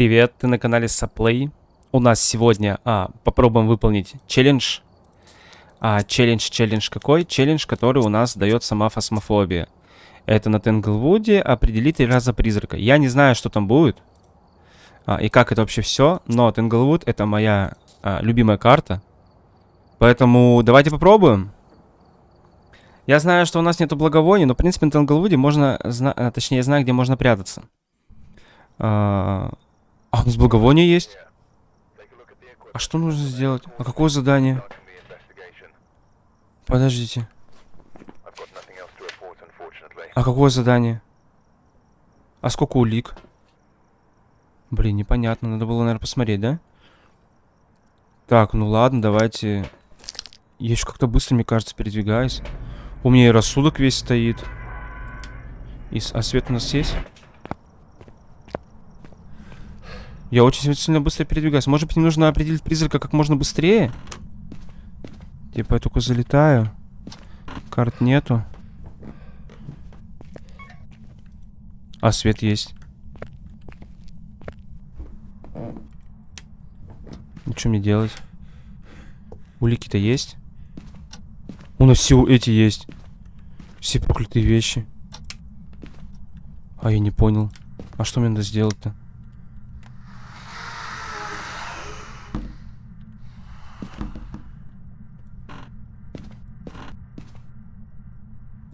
Привет, ты на канале Саплей. У нас сегодня а, попробуем выполнить челлендж. А, челлендж, челлендж какой? Челлендж, который у нас дает сама фасмофобия. Это на Тенглвуде определить три раза призрака. Я не знаю, что там будет. А, и как это вообще все. Но Тенглвуд это моя а, любимая карта. Поэтому давайте попробуем. Я знаю, что у нас нету благовоний, но в принципе на Тенглвуде можно, а, точнее я знаю, где можно прятаться. А, а, у нас благовоние есть? А что нужно сделать? А какое задание? Подождите. А какое задание? А сколько улик? Блин, непонятно. Надо было, наверное, посмотреть, да? Так, ну ладно, давайте... Я еще как-то быстро, мне кажется, передвигаюсь. У меня и рассудок весь стоит. И... А свет у нас есть? Я очень сильно быстро передвигаюсь. Может быть, мне нужно определить призрака как можно быстрее? Типа, я только залетаю. Карт нету. А, свет есть. Ну, что мне делать? Улики-то есть? У нас все эти есть. Все проклятые вещи. А, я не понял. А что мне надо сделать-то?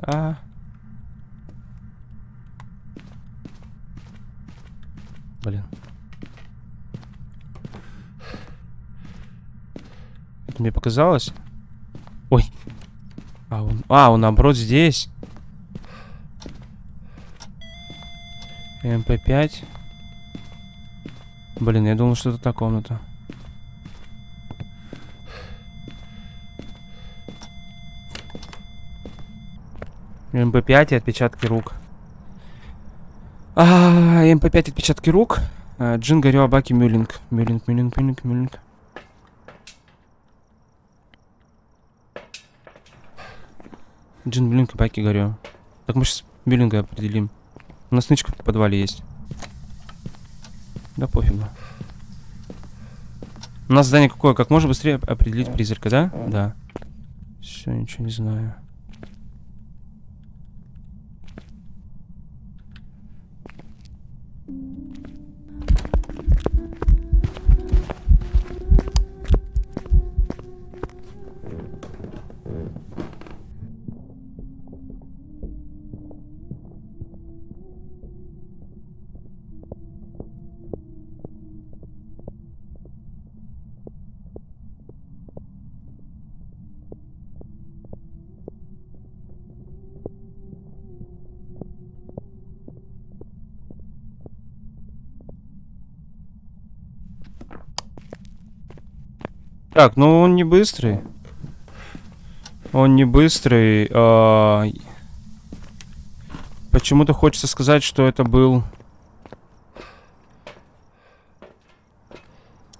А. Блин. Показалось? Ой. А, он, а, он наоборот здесь. ЭМП5. Блин, я думал, что это та комната. ЭМП5 и отпечатки рук. А, ЭМП5 отпечатки рук. Джин, Горё, Обакэ, Мюлинг. Мюлинг, Мюлинг, Мюлинг, Мюлинг. Джин Мюллинг Абаки Горю. Так мы сейчас Мюллинга определим. У нас нычка в подвале есть. Да пофигу. У нас задание какое? Как можно быстрее определить призрака, да? Да. Все, ничего не знаю. Так, ну он не быстрый. Он не быстрый. А... Почему-то хочется сказать, что это был...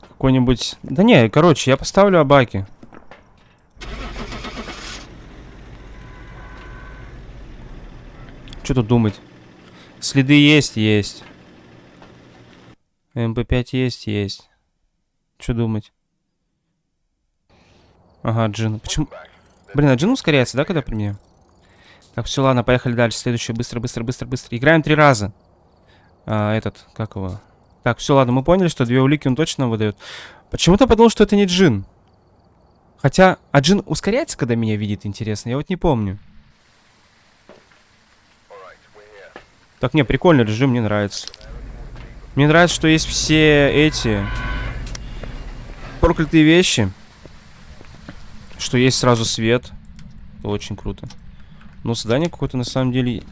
Какой-нибудь... Да не, короче, я поставлю Абаки. Что тут думать? Следы есть, есть. ЭМП5 есть, есть. Что думать? Ага, Джин. Почему? Блин, а Джин ускоряется, да, когда при мне? Так, все, ладно, поехали дальше. Следующее. Быстро, быстро, быстро, быстро. Играем три раза. А, этот, как его? Так, все, ладно, мы поняли, что две улики он точно выдает. Почему-то подумал, что это не Джин. Хотя, а Джин ускоряется, когда меня видит, интересно? Я вот не помню. Так, не, прикольный режим, мне нравится. Мне нравится, что есть все эти проклятые вещи. Что есть сразу свет. Это очень круто. Но задание какое-то на самом деле...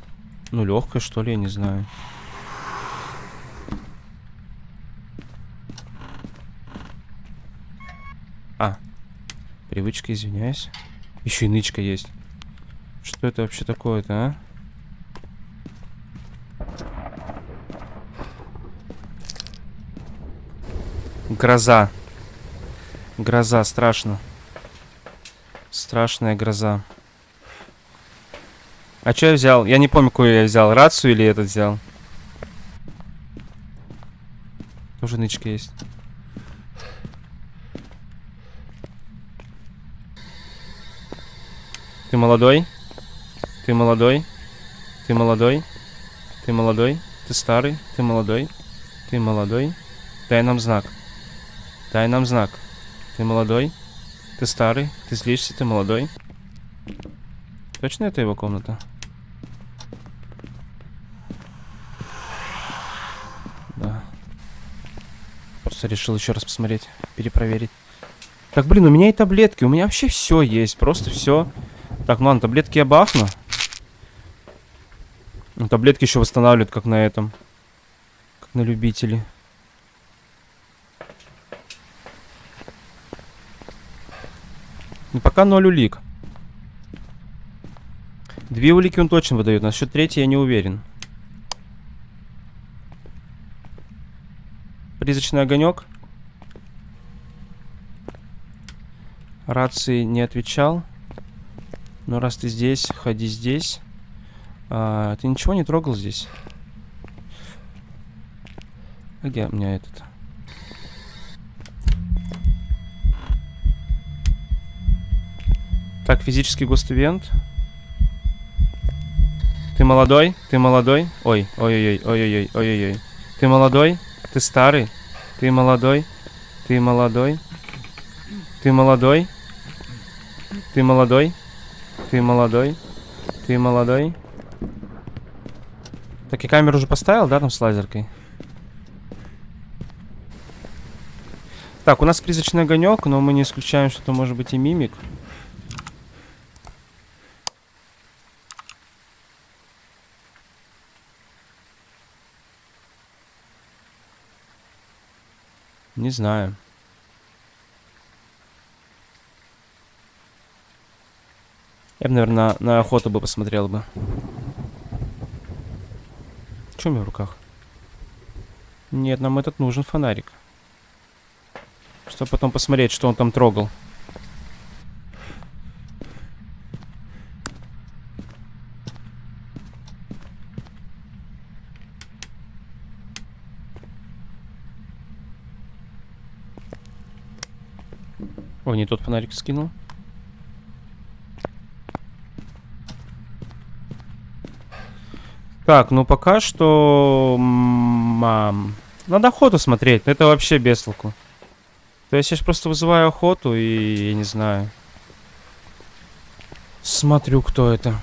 Ну, легкое, что ли, я не знаю. А. Привычка, извиняюсь. Еще и нычка есть. Что это вообще такое-то, а? Гроза. Гроза, страшно. Страшная гроза. А что я взял? Я не помню, какую я взял. Рацию или этот взял? Тоже нычка есть. Ты молодой? Ты молодой? Ты молодой? Ты молодой? Ты старый? Ты молодой? Ты молодой? Дай нам знак. Дай нам знак. Ты молодой? Ты старый? Ты злишься? Ты молодой? Точно это его комната? Да. Просто решил еще раз посмотреть, перепроверить. Так, блин, у меня и таблетки, у меня вообще все есть, просто все. Так, ну ладно, таблетки я бахну. Ну, таблетки еще восстанавливают, как на этом. Как на любителе. Пока ноль улик. Две улики он точно выдает. Насчет третьей я не уверен. Призрачный огонек. Рации не отвечал. Но раз ты здесь, ходи здесь. А, ты ничего не трогал здесь? Где у меня этот? Физический гостевент. Ты молодой? Ты молодой? Ой, ой-ой-ой, ой-ой-ой, ой-ой-ой. Ты молодой? Ты старый? Ты молодой? Ты молодой? Ты молодой? Ты молодой? Ты молодой? Ты молодой? Так, я камеру уже поставил, да, там с лазеркой? Так, у нас призрачный огонек, но мы не исключаем, что это может быть и мимик. Не знаю. Я бы, наверное, на, на охоту бы посмотрел бы. Что у меня в руках? Нет, нам этот нужен фонарик. Чтобы потом посмотреть, что он там трогал. Ой, не тот фонарик скинул. Так, ну пока что... Мам... Надо охоту смотреть, это вообще без толку. То есть я сейчас просто вызываю охоту и я не знаю. Смотрю, кто это.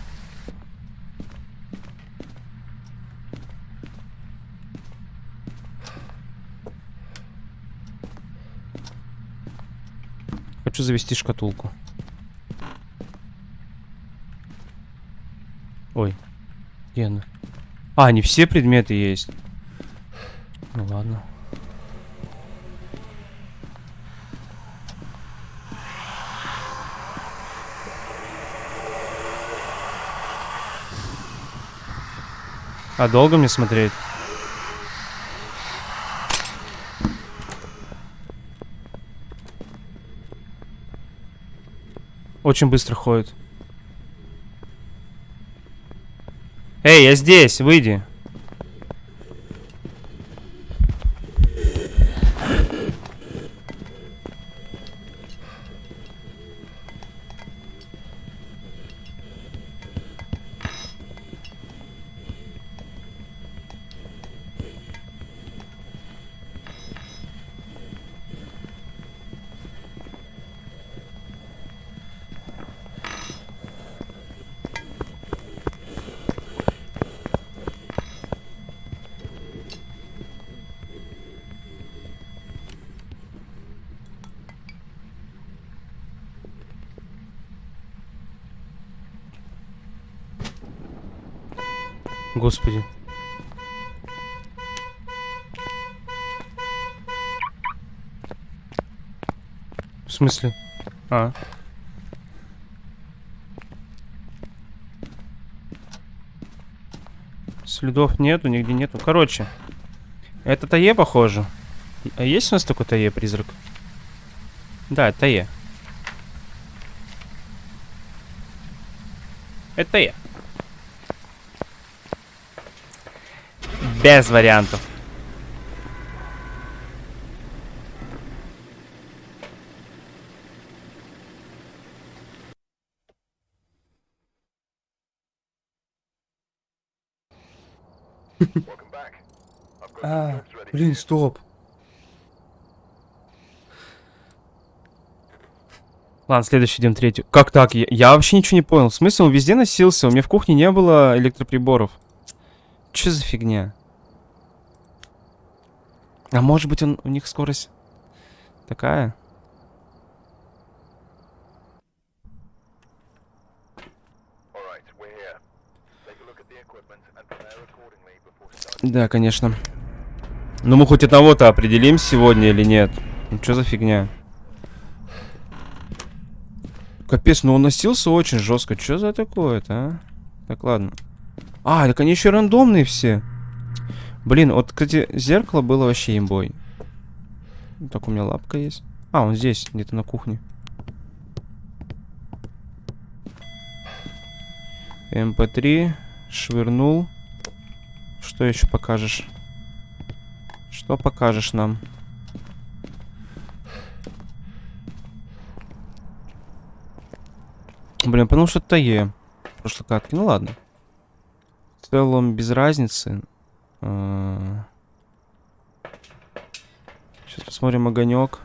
Хочу завести шкатулку. Ой, где она? А, не все предметы есть. Ну ладно. А долго мне смотреть? Очень быстро ходит. Эй, я здесь, выйди. Господи. В смысле? А. Следов нету, нигде нету. Короче, это Тае, похоже. А есть у нас такой Тае призрак? Да, это Тае. Это Тае. Без вариантов. А, блин, стоп. Ладно, следующий идем третью. Как так? Я, я вообще ничего не понял. В смысле, он везде носился? У меня в кухне не было электроприборов. Че за фигня? А может быть, он, у них скорость такая? Да, конечно. Ну мы хоть одного-то определим сегодня или нет? Ну что за фигня? Капец, ну он носился очень жестко. Что за такое-то, а? Так, ладно. А, так они еще рандомные все. Блин, вот, кстати, зеркало было вообще имбой. Так, у меня лапка есть. А, он здесь, где-то на кухне. МП3. Швырнул. Что еще покажешь? Что покажешь нам? Блин, потому что это Е. Прошлой катки. Ну ладно. В целом без разницы. Сейчас посмотрим огонек.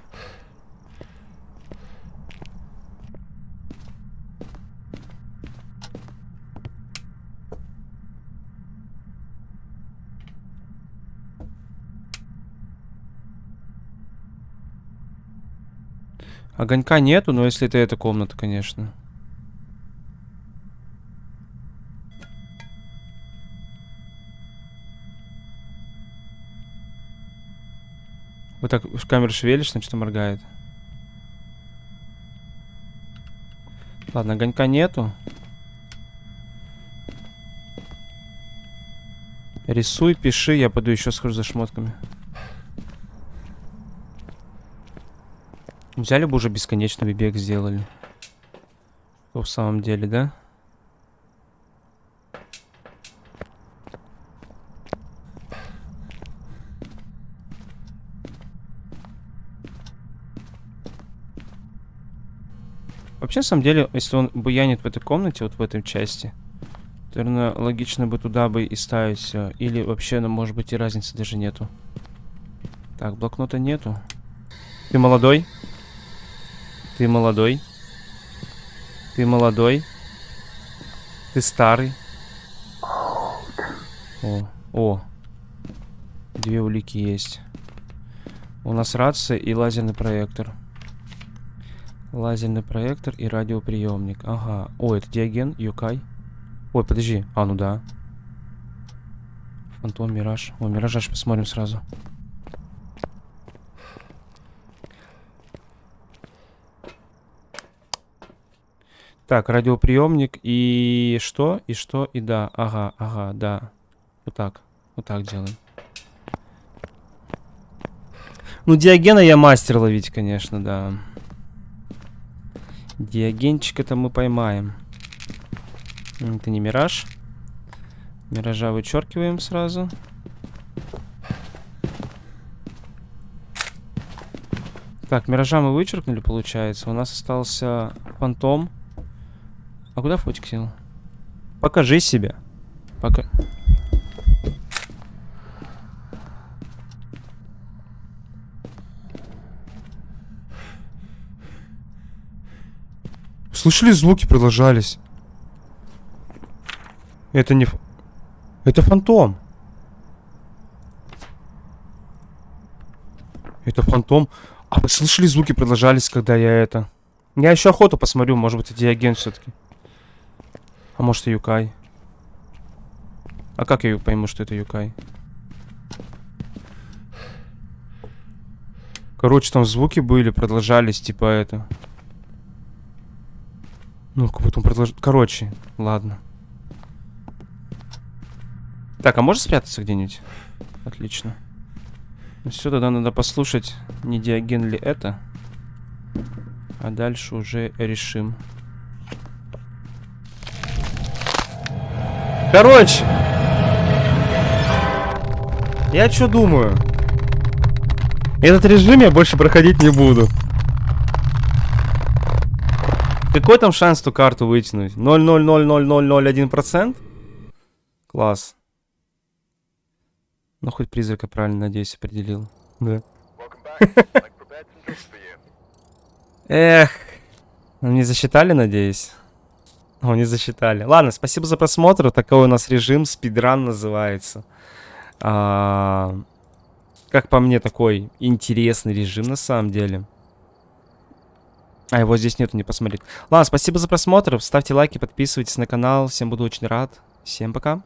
Огонька нету, но если это эта комната, конечно. Вот так камеру шевелишь, значит, моргает. Ладно, огонька нету. Рисуй, пиши, я пойду еще схожу за шмотками. Взяли бы уже бесконечный бег сделали. в самом деле, да? Вообще, на самом деле, если он буянит в этой комнате, вот в этой части, наверное, логично бы туда бы и ставить. Или вообще, ну, может быть, и разницы даже нету. Так, блокнота нету. Ты молодой? Ты молодой? Ты молодой? Ты старый? О, о. Две улики есть. У нас рация и лазерный проектор. Лазерный проектор и радиоприемник. Ага. О, это диаген, Юкай. Ой, подожди. А, ну да. Фантом, Мираж. О, Мираж аж посмотрим сразу. Так, радиоприемник и что? И что? И да. Ага, ага, да. Вот так. Вот так делаем. Ну, диагена я мастер ловить, конечно, да. Диагенчика-то мы поймаем. Это не мираж. Миража вычеркиваем сразу. Так, миража мы вычеркнули, получается. У нас остался фантом. А куда фотик сел? Покажи себя. Пока... Слышали, звуки продолжались. Это не... Это фантом. Это фантом. А вы слышали, звуки продолжались, когда я это... Я еще охоту посмотрю, может быть, это диаген все-таки. А может, и Юкай. А как я пойму, что это Юкай? Короче, там звуки были, продолжались, типа это. Ну, как будто он предложил... Короче, ладно. Так, а можно спрятаться где-нибудь? Отлично. Ну все, тогда надо послушать, не диаген ли это. А дальше уже решим. Короче. Я что думаю? Этот режим я больше проходить не буду. Какой там шанс ту карту вытянуть? 0,0000001%? Класс. Ну, хоть призрака правильно, надеюсь, определил. Да. Эх. Ну, не засчитали, надеюсь? О, не засчитали. Ладно, спасибо за просмотр. Такой у нас режим, спидран называется. А, как по мне, такой интересный режим на самом деле. А его здесь нету, не посмотреть. Ладно, спасибо за просмотр. Ставьте лайки, подписывайтесь на канал. Всем буду очень рад. Всем пока.